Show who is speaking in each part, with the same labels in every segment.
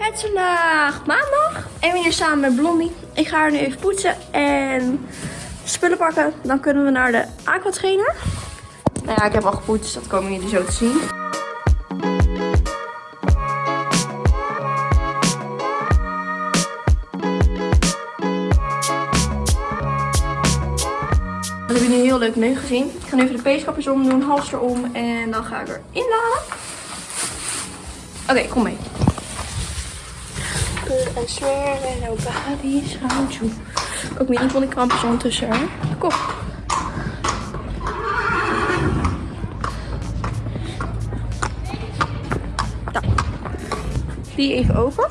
Speaker 1: Het vandaag maandag en we hier samen met Blondie. Ik ga haar nu even poetsen en spullen pakken. Dan kunnen we naar de aquatrainer. Nou ja, ik heb al gepoetst, dat komen jullie zo te zien. Dat heb je nu heel leuk nu gezien. Ik ga nu even de peeskapjes omdoen, hals erom en dan ga ik erin laden. Oké, kom mee. I swear that nobody's around you. Ook die krampjes ondertussen? Kom. Nou. Die even open.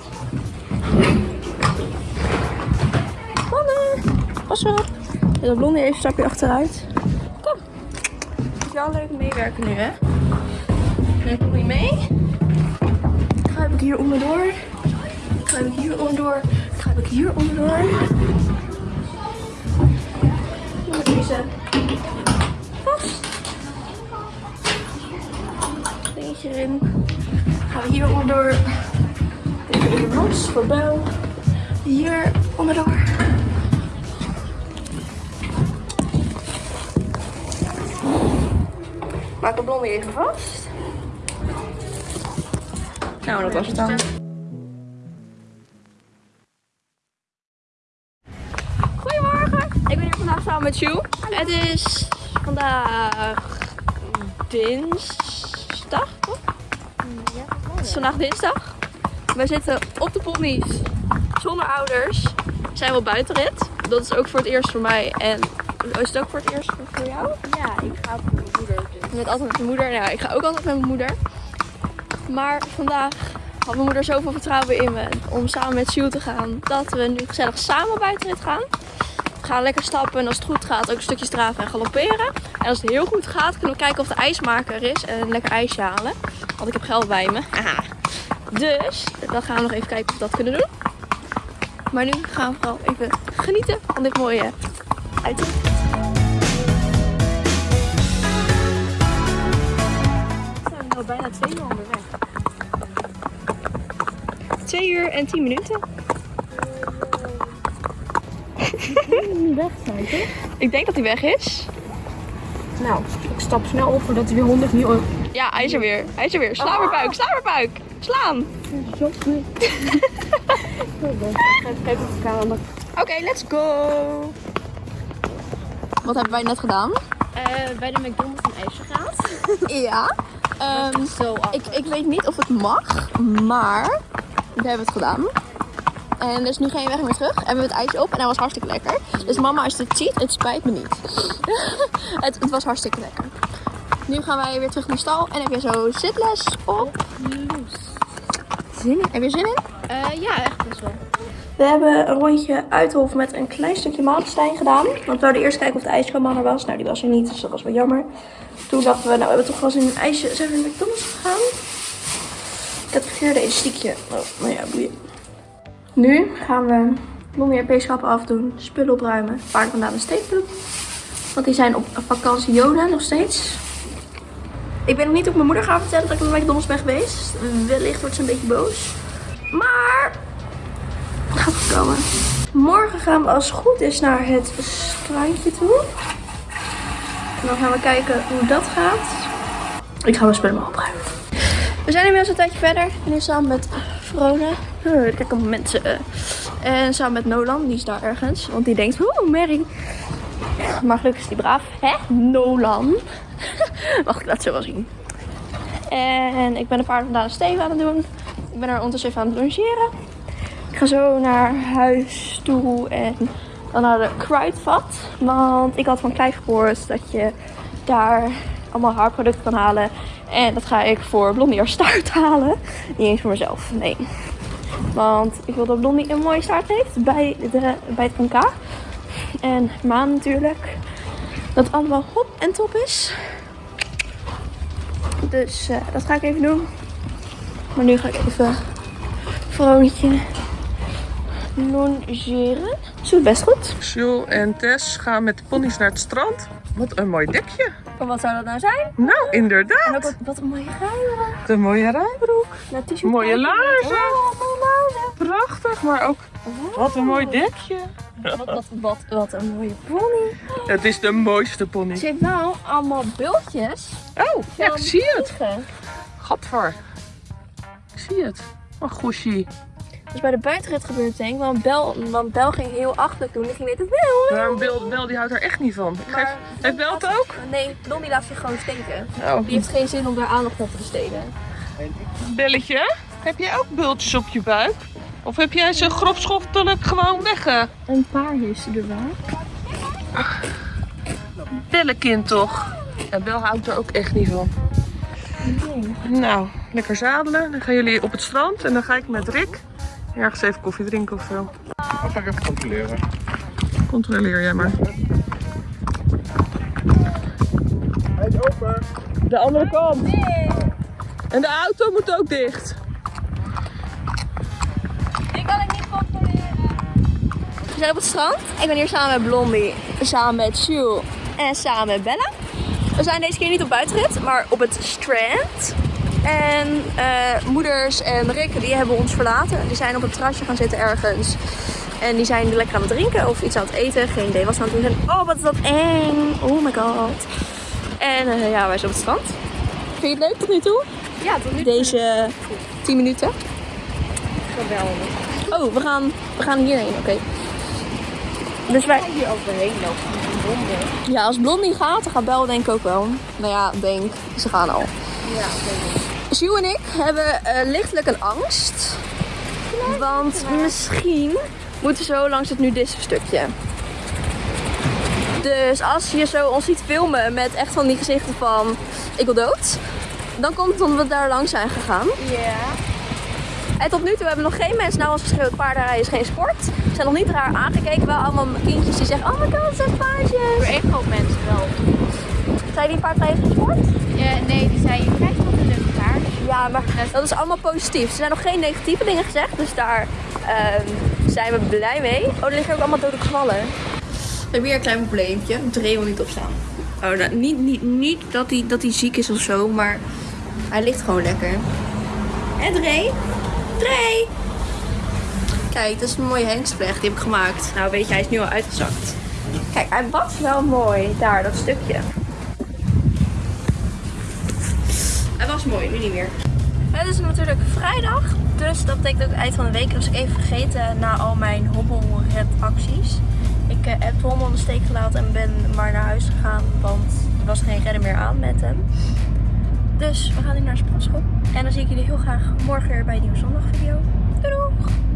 Speaker 1: Mannen, pas op. De blondie even stapje achteruit. Kom. Moet je al leuk meewerken nu, hè? Nu kom je mee. Ga ik hier onderdoor. Ga ik hier onderdoor. Ga ik hier onderdoor. Deze vast. Dingetje erin. Gaan we hier onderdoor. Even hier los voor bel. Hier onderdoor. Maak de blondie even vast. Nou, dat was het dan. Samen met Sjoe. Het is vandaag dinsdag, toch? Het is vandaag dinsdag. We zitten op de ponies zonder ouders. Zijn we op buitenrit. Dat is ook voor het eerst voor mij. En is het ook voor het eerst voor jou?
Speaker 2: Ja, ik ga met mijn moeder. Dus.
Speaker 1: Je bent altijd met je moeder. Nou, ik ga ook altijd met mijn moeder. Maar vandaag had mijn moeder zoveel vertrouwen in me om samen met Sjoe te gaan. Dat we nu gezellig samen buitenrit gaan. We gaan lekker stappen en als het goed gaat ook een stukje draven en galopperen. En als het heel goed gaat kunnen we kijken of de ijsmaker is en een lekker ijsje halen. Want ik heb geld bij me. Haha. Dus dan gaan we nog even kijken of we dat kunnen doen. Maar nu gaan we vooral even genieten van dit mooie uitzicht.
Speaker 2: We zijn al bijna twee uur onderweg.
Speaker 1: 2 uur en 10 minuten.
Speaker 2: Niet weg zijn, toch?
Speaker 1: Ik denk dat hij weg is.
Speaker 2: Nou, ik stap snel op voordat hij weer 100 niet.
Speaker 1: Ja, hij is er weer. Hij is er weer. Sla maar buik, sla maar buik. Slaan. Oké, let's go. Wat hebben wij net gedaan?
Speaker 2: Uh, bij de McDonald's een ijsje gehaald.
Speaker 1: Ja. Ehm,
Speaker 2: Zo
Speaker 1: ik, ik weet niet of het mag, maar we hebben het gedaan. En er is nu geen weg meer terug. En we hebben het ijsje op en hij was hartstikke lekker. Dus mama, als je dit ziet, het spijt me niet. het, het was hartstikke lekker. Nu gaan wij weer terug naar de stal en heb je zo zitles op. Zin in? Heb je zin in?
Speaker 2: Uh, ja, echt best wel.
Speaker 1: We hebben een rondje Uithof met een klein stukje Malenstein gedaan. Want we wilden eerst kijken of de ijskraam er was. Nou, die was er niet, dus dat was wel jammer. Toen dachten we, nou, we hebben toch wel eens in een ijsje. Zijn we naar McDonald's gegaan? Ik heb het verkeerde elastiekje. Oh, nou ja, boeien. Nu gaan we peeschappen afdoen, spullen opruimen, paarden vandaan de steek doen. Want die zijn op vakantie Joden nog steeds. Ik ben nog niet op mijn moeder gaan vertellen dat ik naar McDonald's ben geweest. Wellicht wordt ze een beetje boos. Maar het gaat goed komen. Morgen gaan we als het goed is naar het strandje toe. En dan gaan we kijken hoe dat gaat. Ik ga mijn spullen maar opruimen. We zijn inmiddels een tijdje verder. Ik nu samen met Vrone. Kijk op mensen. Uh. En samen met Nolan. Die is daar ergens. Want die denkt, oeh, Mary. Maar gelukkig is die braaf. Hè? Nolan. Wacht, ik laat zo wel zien. En ik ben een paard vandaan Steven aan het doen. Ik ben er ondertussen even aan het logeren. Ik ga zo naar huis toe en dan naar de kruidvat. Want ik had van Clive gehoord dat je daar allemaal haarproducten kan halen. En dat ga ik voor Blondie halen. Niet eens voor mezelf, nee. Want ik wil dat Blondie een mooie staart heeft bij, de, bij het NK. En Maan natuurlijk. Dat het allemaal hop en top is. Dus uh, dat ga ik even doen. Maar nu ga ik even Vroontje longeren. Zo best goed.
Speaker 3: Jules en Tess gaan met de ponies naar het strand. Wat een mooi dekje.
Speaker 1: En wat zou dat nou zijn?
Speaker 3: Nou, inderdaad.
Speaker 1: En ook wat, wat een mooie rijbroek.
Speaker 3: De mooie rijbroek.
Speaker 1: Nou,
Speaker 3: mooie laarzen.
Speaker 1: Oh, mooie
Speaker 3: Prachtig, maar ook wat een mooi dekje.
Speaker 1: Wat, wat, wat, wat een mooie pony.
Speaker 3: Het is de mooiste pony.
Speaker 1: Ze heeft wel allemaal bultjes.
Speaker 3: Oh, ja, ik zie het. Gadver. Ik zie het. Oh, goesie.
Speaker 1: Dus bij de buitenrit gebeurt het denk ik. Want Bel, want Bel ging heel achterlijk doen. Die ging weten.
Speaker 3: Maar Bel, Bel die houdt er echt niet van. Geef,
Speaker 1: Maar-
Speaker 3: heeft Bel het ook?
Speaker 1: Nee, Blondie laat zich gewoon steken.
Speaker 3: Oh.
Speaker 1: Die heeft geen zin om daar aandacht aan te besteden.
Speaker 3: Belletje, heb jij ook bultjes op je buik? Of heb jij ze grofschoftelijk gewoon weg?
Speaker 1: Een paar heeft ze er wel.
Speaker 3: Bellekind toch? Ja, Bel houdt er ook echt niet van. Nou, lekker zadelen. Dan gaan jullie op het strand en dan ga ik met Rick ergens even koffie drinken of zo.
Speaker 4: Dat ga ik even controleren.
Speaker 3: Controleer jij maar.
Speaker 4: Hij is open.
Speaker 3: De andere kant. En de auto moet ook dicht.
Speaker 1: Die kan ik niet controleren. We zijn op het strand. Ik ben hier samen met Blondie, samen met Jules en samen met Bella. We zijn deze keer niet op buitenrit, maar op het strand. En eh, moeders en Rick die hebben ons verlaten. Die zijn op het terrasje gaan zitten ergens. En die zijn lekker aan het drinken of iets aan het eten. Geen idee wat ze aan het doen zijn. Oh, wat is dat eng. Oh my god. En eh, ja, wij zijn op het strand. Vind je het leuk tot nu toe?
Speaker 2: Ja, tot nu
Speaker 1: Deze 10 minuten.
Speaker 2: geweldig.
Speaker 1: Oh, we gaan, we gaan hierheen, oké. Dus wij...
Speaker 2: Hier overheen lopen.
Speaker 1: Ja, als Blondie gaat, dan gaat Bel denk ik ook wel. Nou ja, denk, ze gaan al.
Speaker 2: Ja, denk ik.
Speaker 1: Sjoe en ik hebben eh, lichtelijk een angst. Want misschien moeten we zo langs het nudistenstukje. Dus als je zo ons ziet filmen met echt van die gezichten van ik wil dood. Dan komt het omdat we daar langs zijn gegaan.
Speaker 2: Ja.
Speaker 1: En tot nu toe hebben we nog geen mensen naar ons geschreeuwd. Paardenrijden is geen sport. Ze zijn nog niet raar aangekeken. Wel allemaal kindjes die zeggen, oh my god, het zijn paardjes.
Speaker 2: Voor één mensen wel.
Speaker 1: Zijn die paardrijden geen sport?
Speaker 2: Ja, nee, die zei je krijgt een leuk paard.
Speaker 1: Ja, maar dat is allemaal positief. Er zijn nog geen negatieve dingen gezegd, dus daar ehm, zijn we blij mee. Oh, er liggen ook allemaal dode kwallen. We hebben hier een klein probleempje. Dre wil niet opstaan. Oh, nou, niet, niet, niet dat hij dat hij ziek is of zo, maar hij ligt gewoon lekker. En Dre? Dre! Kijk, dat is een mooie hengstpleg, die heb ik gemaakt. Nou, weet je, hij is nu al uitgezakt. Kijk, hij was wel mooi. Daar, dat stukje. Hij mooi, nu niet meer. Het is natuurlijk vrijdag, dus dat betekent ook eind van de week. Was ik even vergeten na al mijn hobbelredacties. Ik eh, heb aan de steek gelaten en ben maar naar huis gegaan, want er was geen redden meer aan met hem. Dus we gaan nu naar de sportschool. En dan zie ik jullie heel graag morgen weer bij een nieuwe zondag.